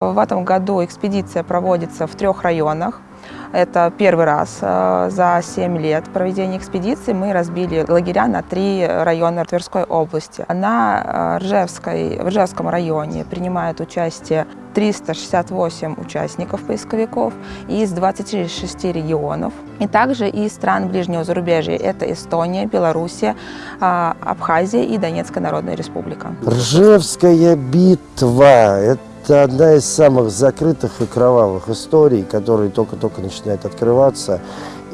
В этом году экспедиция проводится в трех районах. Это первый раз э, за 7 лет проведения экспедиции мы разбили лагеря на три района Тверской области. На э, Ржевской, в Ржевском районе принимает участие 368 участников поисковиков из 26 регионов. И также из стран ближнего зарубежья. Это Эстония, Белоруссия, э, Абхазия и Донецкая Народная Республика. Ржевская битва – это это одна из самых закрытых и кровавых историй, которые только-только начинают открываться.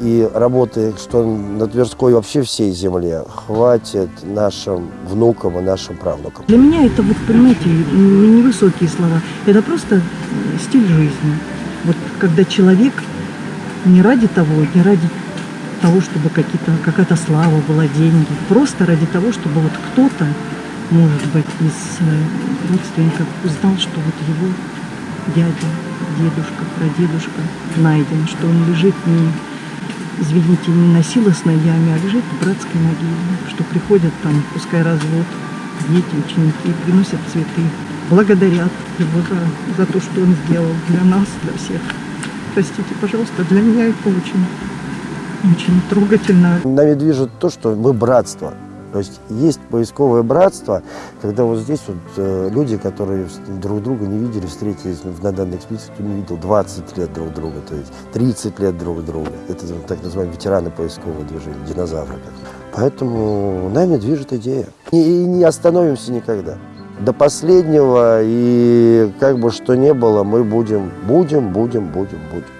И работы, что на Тверской вообще всей земле, хватит нашим внукам и нашим правнукам. Для меня это, вот, понимаете, невысокие слова. Это просто стиль жизни. Вот когда человек не ради того, не ради того, чтобы какая-то слава была, деньги, просто ради того, чтобы вот кто-то может быть, из э, родственников узнал, что вот его дядя, дедушка, прадедушка найден, что он лежит не, извините, не на силосной яме, а лежит в братской могиле, что приходят там, пускай развод, дети, ученики, приносят цветы, благодарят его за, за то, что он сделал для нас, для всех. Простите, пожалуйста, для меня это очень, очень трогательно. Нами движет то, что мы братство. То есть есть поисковое братство, когда вот здесь вот э, люди, которые друг друга не видели, встретились ну, на данной экспедиции, кто не видел 20 лет друг друга, то есть 30 лет друг друга. Это так называемые ветераны поискового движения, динозавры. Поэтому нами движет идея. И, и не остановимся никогда. До последнего, и как бы что ни было, мы будем, будем, будем, будем, будем.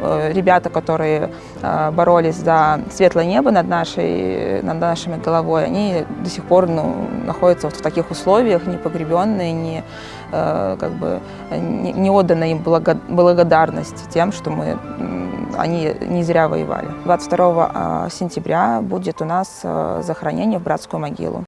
Э, ребята, которые э, боролись за светлое небо над, нашей, над нашими головой, они до сих пор ну, находятся вот в таких условиях, не погребенные, не, э, как бы, не, не отдана им благодарность тем, что мы, они не зря воевали. 22 сентября будет у нас захоронение в братскую могилу.